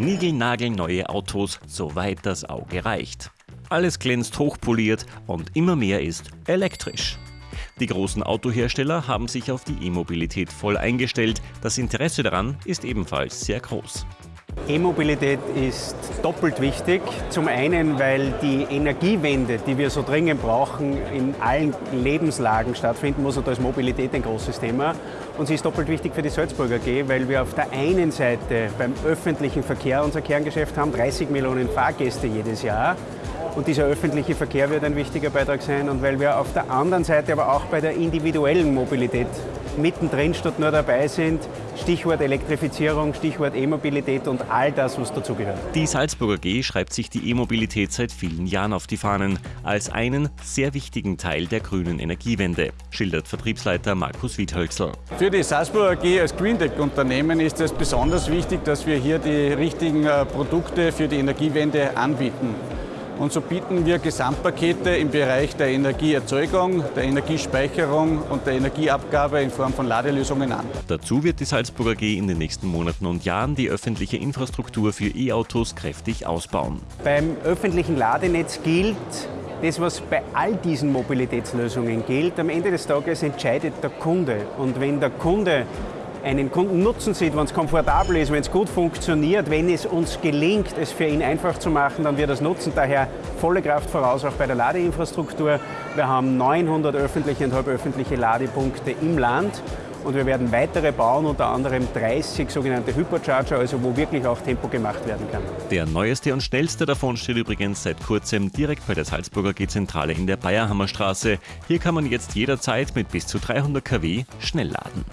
Niegelnagelneue Autos, soweit das Auge reicht. Alles glänzt hochpoliert und immer mehr ist elektrisch. Die großen Autohersteller haben sich auf die E-Mobilität voll eingestellt. Das Interesse daran ist ebenfalls sehr groß. E-Mobilität ist doppelt wichtig. Zum einen, weil die Energiewende, die wir so dringend brauchen, in allen Lebenslagen stattfinden muss und da ist Mobilität ein großes Thema. Und sie ist doppelt wichtig für die Salzburger AG, weil wir auf der einen Seite beim öffentlichen Verkehr unser Kerngeschäft haben, 30 Millionen Fahrgäste jedes Jahr. Und dieser öffentliche Verkehr wird ein wichtiger Beitrag sein. Und weil wir auf der anderen Seite aber auch bei der individuellen Mobilität mittendrin statt nur dabei sind. Stichwort Elektrifizierung, Stichwort E-Mobilität und all das, was dazugehört. Die Salzburger G schreibt sich die E-Mobilität seit vielen Jahren auf die Fahnen als einen sehr wichtigen Teil der grünen Energiewende, schildert Vertriebsleiter Markus Wiedhölzl. Für die Salzburger G als Green Tech-Unternehmen ist es besonders wichtig, dass wir hier die richtigen äh, Produkte für die Energiewende anbieten. Und so bieten wir Gesamtpakete im Bereich der Energieerzeugung, der Energiespeicherung und der Energieabgabe in Form von Ladelösungen an. Dazu wird die Salzburger G in den nächsten Monaten und Jahren die öffentliche Infrastruktur für E-Autos kräftig ausbauen. Beim öffentlichen Ladenetz gilt, das, was bei all diesen Mobilitätslösungen gilt, am Ende des Tages entscheidet der Kunde. Und wenn der Kunde einen Kunden Nutzen sieht, wenn es komfortabel ist, wenn es gut funktioniert, wenn es uns gelingt, es für ihn einfach zu machen, dann wird es nutzen. Daher volle Kraft voraus auch bei der Ladeinfrastruktur. Wir haben 900 öffentliche und halböffentliche Ladepunkte im Land und wir werden weitere bauen, unter anderem 30 sogenannte Hypercharger, also wo wirklich auch Tempo gemacht werden kann. Der neueste und schnellste davon steht übrigens seit kurzem direkt bei der Salzburger G-Zentrale in der Bayerhammerstraße. Hier kann man jetzt jederzeit mit bis zu 300 kW schnell laden.